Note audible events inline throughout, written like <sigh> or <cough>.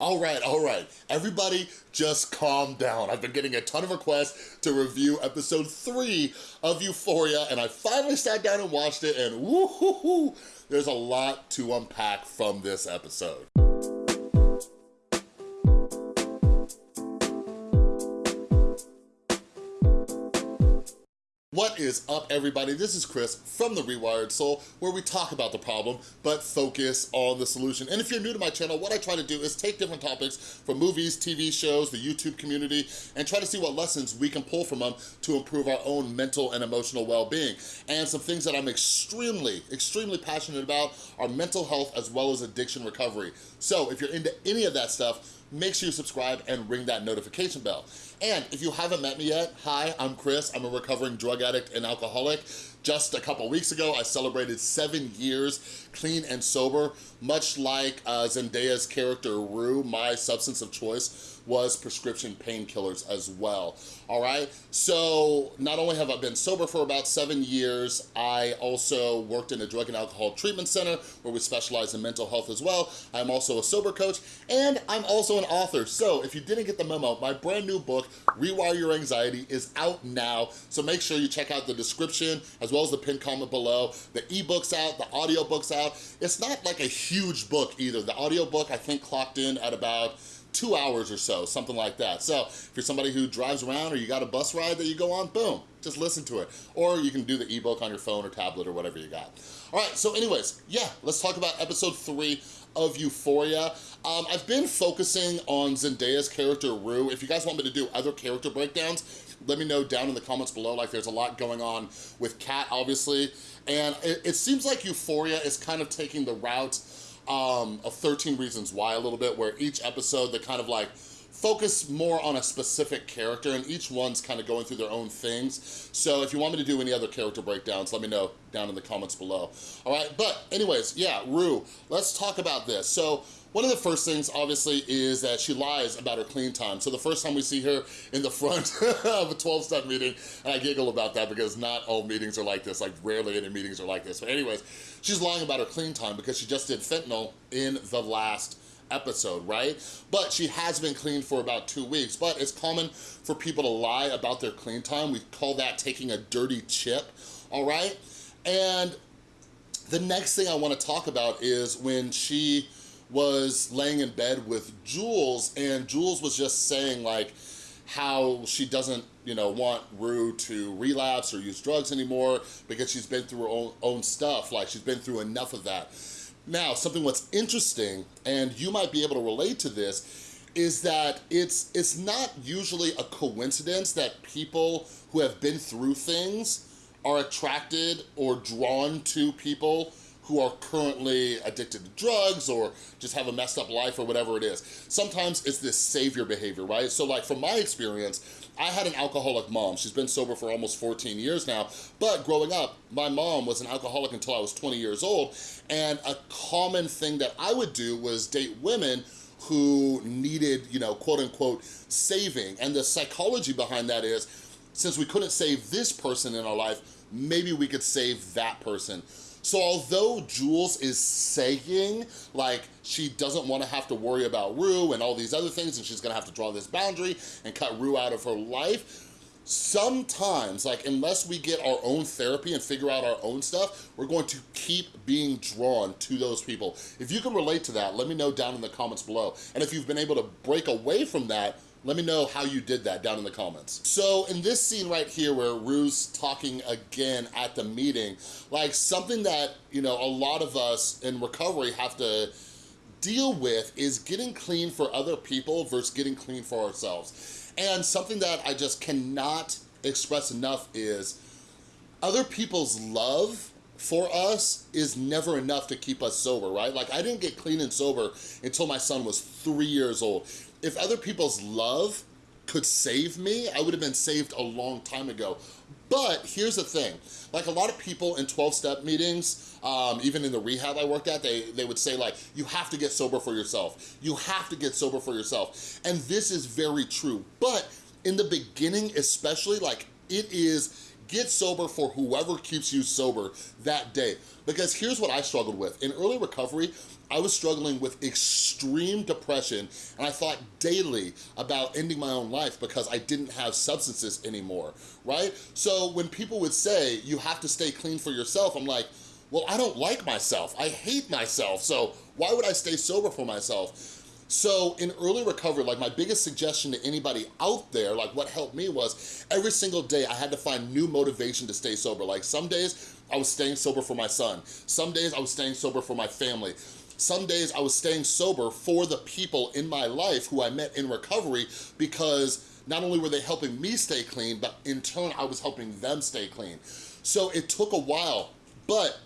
All right, all right. Everybody just calm down. I've been getting a ton of requests to review episode three of Euphoria, and I finally sat down and watched it, and woo-hoo-hoo, there's a lot to unpack from this episode. What is up, everybody? This is Chris from The Rewired Soul, where we talk about the problem, but focus on the solution. And if you're new to my channel, what I try to do is take different topics from movies, TV shows, the YouTube community, and try to see what lessons we can pull from them to improve our own mental and emotional well-being. And some things that I'm extremely, extremely passionate about are mental health as well as addiction recovery. So if you're into any of that stuff, make sure you subscribe and ring that notification bell. And if you haven't met me yet, hi, I'm Chris. I'm a recovering drug addict and alcoholic. Just a couple weeks ago, I celebrated seven years clean and sober, much like uh, Zendaya's character Rue, my substance of choice was prescription painkillers as well, all right? So not only have I been sober for about seven years, I also worked in a drug and alcohol treatment center where we specialize in mental health as well. I'm also a sober coach and I'm also an author. So if you didn't get the memo, my brand new book, Rewire Your Anxiety, is out now. So make sure you check out the description as well as the pinned comment below. The ebook's out, the audiobook's out. It's not like a huge book either. The audiobook I think clocked in at about two hours or so, something like that. So if you're somebody who drives around or you got a bus ride that you go on, boom, just listen to it. Or you can do the ebook on your phone or tablet or whatever you got. All right, so anyways, yeah, let's talk about episode three of Euphoria. Um, I've been focusing on Zendaya's character, Rue. If you guys want me to do other character breakdowns, let me know down in the comments below. Like there's a lot going on with Kat, obviously. And it, it seems like Euphoria is kind of taking the route um, of 13 Reasons Why a little bit, where each episode they kind of like focus more on a specific character and each one's kind of going through their own things. So if you want me to do any other character breakdowns, let me know down in the comments below. All right, but anyways, yeah, Rue, let's talk about this. So one of the first things, obviously, is that she lies about her clean time. So the first time we see her in the front <laughs> of a 12-step meeting, and I giggle about that because not all meetings are like this, like rarely any meetings are like this. But anyways, she's lying about her clean time because she just did fentanyl in the last episode, right? But she has been clean for about two weeks, but it's common for people to lie about their clean time. We call that taking a dirty chip, all right? And the next thing I wanna talk about is when she was laying in bed with Jules and Jules was just saying like how she doesn't you know, want Rue to relapse or use drugs anymore because she's been through her own, own stuff, like she's been through enough of that. Now, something what's interesting, and you might be able to relate to this, is that it's, it's not usually a coincidence that people who have been through things are attracted or drawn to people who are currently addicted to drugs or just have a messed up life or whatever it is. Sometimes it's this savior behavior, right? So like from my experience, I had an alcoholic mom. She's been sober for almost 14 years now, but growing up, my mom was an alcoholic until I was 20 years old, and a common thing that I would do was date women who needed, you know, quote unquote, saving. And the psychology behind that is, since we couldn't save this person in our life, maybe we could save that person. So although Jules is saying like she doesn't want to have to worry about Rue and all these other things and she's gonna have to draw this boundary and cut Rue out of her life, sometimes, like unless we get our own therapy and figure out our own stuff, we're going to keep being drawn to those people. If you can relate to that, let me know down in the comments below. And if you've been able to break away from that, let me know how you did that down in the comments. So in this scene right here where Rue's talking again at the meeting, like something that, you know, a lot of us in recovery have to deal with is getting clean for other people versus getting clean for ourselves. And something that I just cannot express enough is other people's love for us is never enough to keep us sober, right? Like I didn't get clean and sober until my son was three years old if other people's love could save me, I would have been saved a long time ago. But here's the thing, like a lot of people in 12-step meetings, um, even in the rehab I worked at, they, they would say like, you have to get sober for yourself. You have to get sober for yourself. And this is very true. But in the beginning, especially, like it is get sober for whoever keeps you sober that day. Because here's what I struggled with. In early recovery, I was struggling with extreme depression and I thought daily about ending my own life because I didn't have substances anymore, right? So when people would say, you have to stay clean for yourself, I'm like, well, I don't like myself. I hate myself. So why would I stay sober for myself? So in early recovery, like my biggest suggestion to anybody out there, like what helped me was every single day I had to find new motivation to stay sober. Like some days I was staying sober for my son. Some days I was staying sober for my family. Some days I was staying sober for the people in my life who I met in recovery because not only were they helping me stay clean, but in turn I was helping them stay clean. So it took a while, but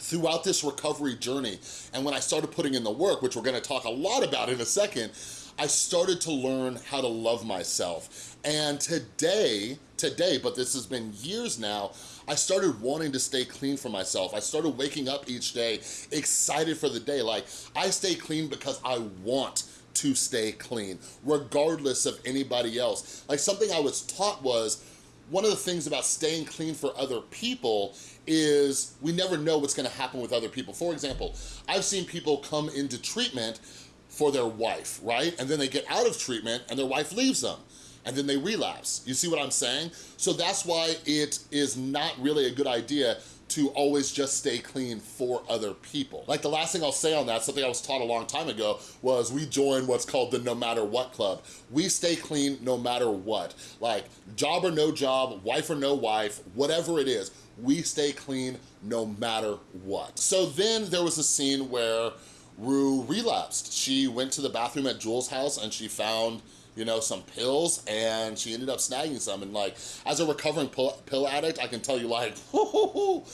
throughout this recovery journey and when I started putting in the work, which we're gonna talk a lot about in a second, I started to learn how to love myself. And today, today, but this has been years now, I started wanting to stay clean for myself. I started waking up each day excited for the day. Like, I stay clean because I want to stay clean, regardless of anybody else. Like, something I was taught was, one of the things about staying clean for other people is we never know what's gonna happen with other people. For example, I've seen people come into treatment for their wife, right? And then they get out of treatment and their wife leaves them and then they relapse. You see what I'm saying? So that's why it is not really a good idea to always just stay clean for other people. Like the last thing I'll say on that, something I was taught a long time ago, was we join what's called the no matter what club. We stay clean no matter what. Like job or no job, wife or no wife, whatever it is, we stay clean no matter what. So then there was a scene where Rue relapsed. She went to the bathroom at Jules' house and she found you know, some pills and she ended up snagging some. And like, as a recovering pill, pill addict, I can tell you like, <laughs>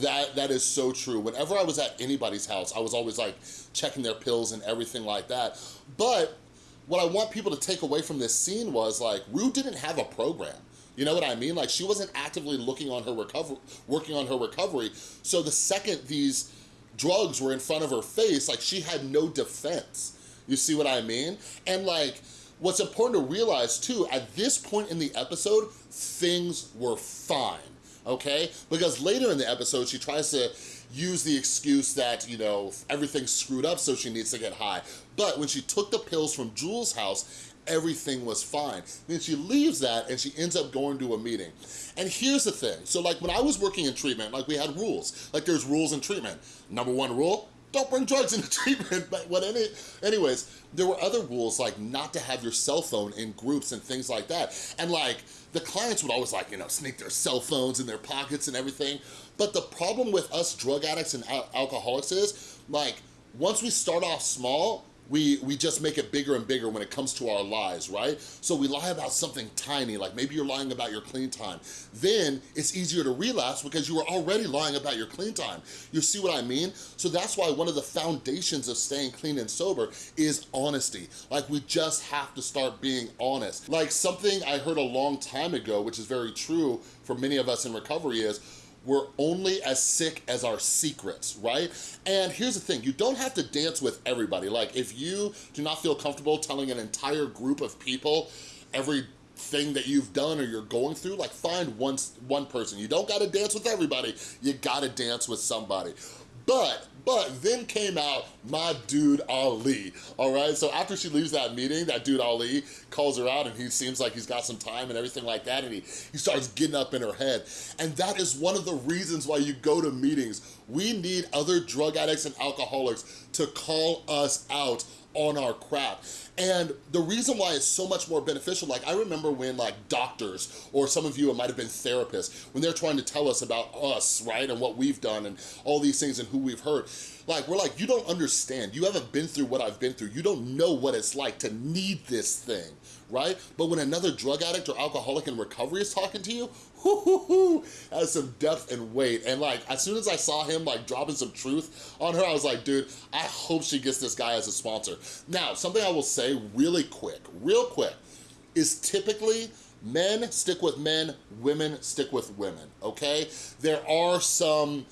that that is so true. Whenever I was at anybody's house, I was always like checking their pills and everything like that. But what I want people to take away from this scene was like, Rue didn't have a program. You know what I mean? Like she wasn't actively looking on her recovery, working on her recovery. So the second these drugs were in front of her face, like she had no defense. You see what I mean? And like, what's important to realize too, at this point in the episode, things were fine, okay? Because later in the episode, she tries to use the excuse that, you know, everything's screwed up so she needs to get high. But when she took the pills from Jules' house, everything was fine. Then she leaves that and she ends up going to a meeting. And here's the thing. So like when I was working in treatment, like we had rules. Like there's rules in treatment. Number one rule, don't bring drugs into <laughs> treatment. But what any, anyways, there were other rules like not to have your cell phone in groups and things like that. And like the clients would always like, you know, sneak their cell phones in their pockets and everything. But the problem with us drug addicts and al alcoholics is like, once we start off small, we, we just make it bigger and bigger when it comes to our lies, right? So we lie about something tiny, like maybe you're lying about your clean time. Then it's easier to relapse because you were already lying about your clean time. You see what I mean? So that's why one of the foundations of staying clean and sober is honesty. Like we just have to start being honest. Like something I heard a long time ago, which is very true for many of us in recovery is, we're only as sick as our secrets, right? And here's the thing, you don't have to dance with everybody. Like if you do not feel comfortable telling an entire group of people every thing that you've done or you're going through, like find one, one person. You don't gotta dance with everybody, you gotta dance with somebody. But, but then came out my dude Ali, all right? So after she leaves that meeting, that dude Ali calls her out and he seems like he's got some time and everything like that and he, he starts getting up in her head. And that is one of the reasons why you go to meetings. We need other drug addicts and alcoholics to call us out on our crap. And the reason why it's so much more beneficial, like I remember when like doctors, or some of you, it might have been therapists, when they're trying to tell us about us, right, and what we've done and all these things and who we've hurt, like we're like, you don't understand. You haven't been through what I've been through. You don't know what it's like to need this thing, right? But when another drug addict or alcoholic in recovery is talking to you, has some depth and weight. And like, as soon as I saw him like dropping some truth on her, I was like, dude, I hope she gets this guy as a sponsor. Now, something I will say really quick, real quick, is typically men stick with men, women stick with women, okay? There are some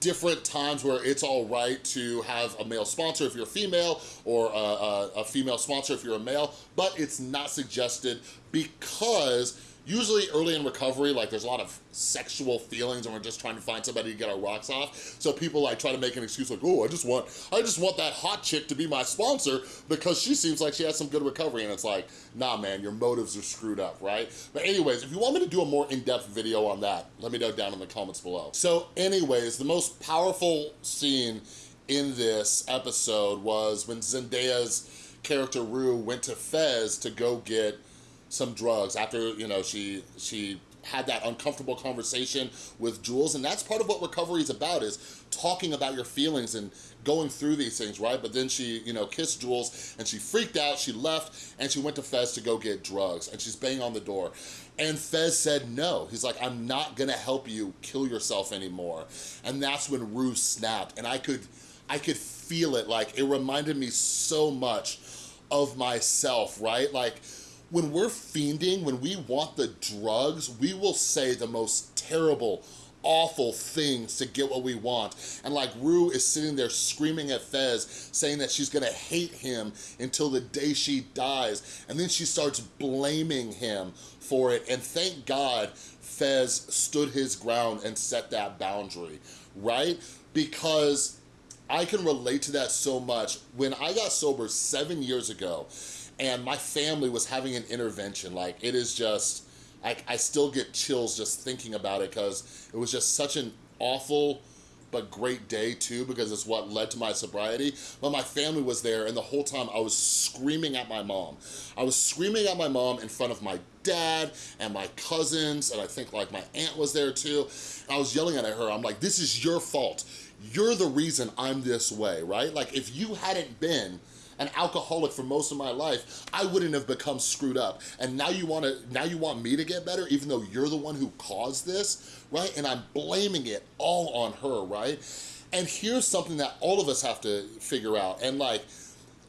different times where it's all right to have a male sponsor if you're female or a, a, a female sponsor if you're a male, but it's not suggested because usually early in recovery, like there's a lot of sexual feelings and we're just trying to find somebody to get our rocks off. So people like try to make an excuse like, oh, I just want, I just want that hot chick to be my sponsor because she seems like she has some good recovery. And it's like, nah, man, your motives are screwed up, right? But anyways, if you want me to do a more in-depth video on that, let me know down in the comments below. So anyways, the most powerful scene in this episode was when Zendaya's character Rue went to Fez to go get some drugs after, you know, she she had that uncomfortable conversation with Jules, and that's part of what recovery is about, is talking about your feelings and going through these things, right? But then she, you know, kissed Jules, and she freaked out, she left, and she went to Fez to go get drugs, and she's banging on the door. And Fez said no. He's like, I'm not gonna help you kill yourself anymore. And that's when Rue snapped, and I could, I could feel it, like, it reminded me so much of myself, right? Like, when we're fiending, when we want the drugs, we will say the most terrible, awful things to get what we want. And like Rue is sitting there screaming at Fez, saying that she's gonna hate him until the day she dies. And then she starts blaming him for it. And thank God Fez stood his ground and set that boundary, right? Because I can relate to that so much. When I got sober seven years ago, and my family was having an intervention. Like it is just, I, I still get chills just thinking about it because it was just such an awful, but great day too because it's what led to my sobriety. But my family was there and the whole time I was screaming at my mom. I was screaming at my mom in front of my dad and my cousins and I think like my aunt was there too. I was yelling at her, I'm like, this is your fault. You're the reason I'm this way, right? Like if you hadn't been an alcoholic for most of my life, I wouldn't have become screwed up. And now you wanna, now you want me to get better, even though you're the one who caused this, right? And I'm blaming it all on her, right? And here's something that all of us have to figure out. And like,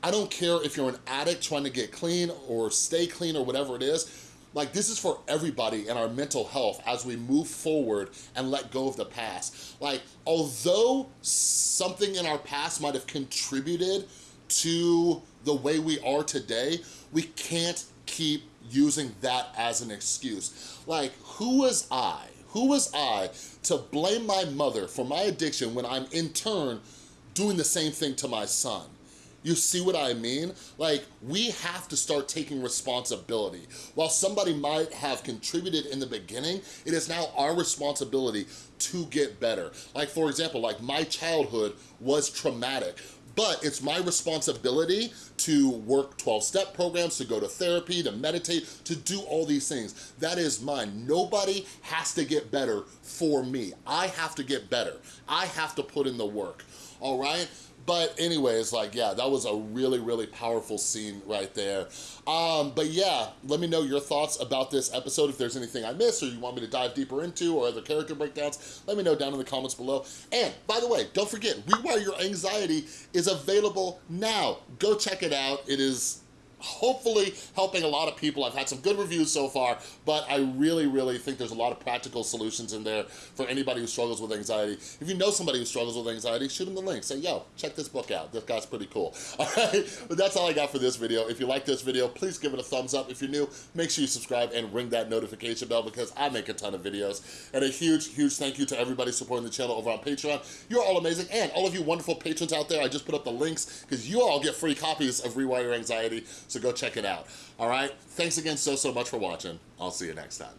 I don't care if you're an addict trying to get clean or stay clean or whatever it is, like this is for everybody in our mental health as we move forward and let go of the past. Like, although something in our past might have contributed to the way we are today, we can't keep using that as an excuse. Like, who was I, who was I to blame my mother for my addiction when I'm in turn doing the same thing to my son? You see what I mean? Like, we have to start taking responsibility. While somebody might have contributed in the beginning, it is now our responsibility to get better. Like, for example, like my childhood was traumatic, but it's my responsibility to work 12-step programs, to go to therapy, to meditate, to do all these things. That is mine. Nobody has to get better for me. I have to get better. I have to put in the work, all right? But anyways, like, yeah, that was a really, really powerful scene right there. Um, but yeah, let me know your thoughts about this episode. If there's anything I missed or you want me to dive deeper into or other character breakdowns, let me know down in the comments below. And by the way, don't forget, Rewire Your Anxiety is available now. Go check it out. It is hopefully helping a lot of people. I've had some good reviews so far, but I really, really think there's a lot of practical solutions in there for anybody who struggles with anxiety. If you know somebody who struggles with anxiety, shoot them the link. Say, yo, check this book out. This guy's pretty cool. <laughs> All right, but that's all I got for this video. If you like this video, please give it a thumbs up. If you're new, make sure you subscribe and ring that notification bell because I make a ton of videos. And a huge, huge thank you to everybody supporting the channel over on Patreon. You're all amazing. And all of you wonderful patrons out there, I just put up the links because you all get free copies of Rewire Anxiety. So go check it out. All right? Thanks again so, so much for watching. I'll see you next time.